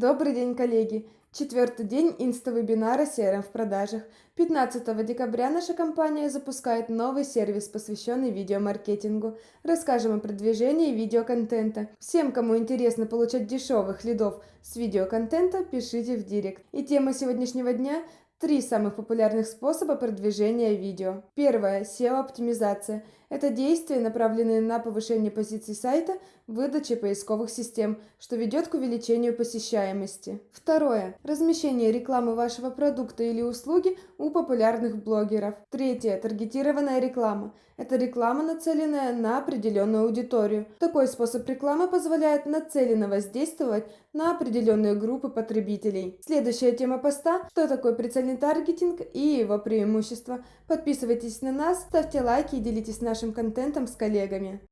Добрый день, коллеги! Четвертый день инста-вебинара CRM в продажах. 15 декабря наша компания запускает новый сервис, посвященный видеомаркетингу. Расскажем о продвижении видеоконтента. Всем, кому интересно получать дешевых лидов с видеоконтента, пишите в директ. И тема сегодняшнего дня Три самых популярных способа продвижения видео. Первое. SEO-оптимизация. Это действия, направленные на повышение позиций сайта в выдаче поисковых систем, что ведет к увеличению посещаемости. Второе. Размещение рекламы вашего продукта или услуги у популярных блогеров. Третье. Таргетированная реклама. Это реклама, нацеленная на определенную аудиторию. Такой способ рекламы позволяет нацеленно воздействовать на определенные группы потребителей. Следующая тема поста – что такое прицельный таргетинг и его преимущества. Подписывайтесь на нас, ставьте лайки и делитесь нашим контентом с коллегами.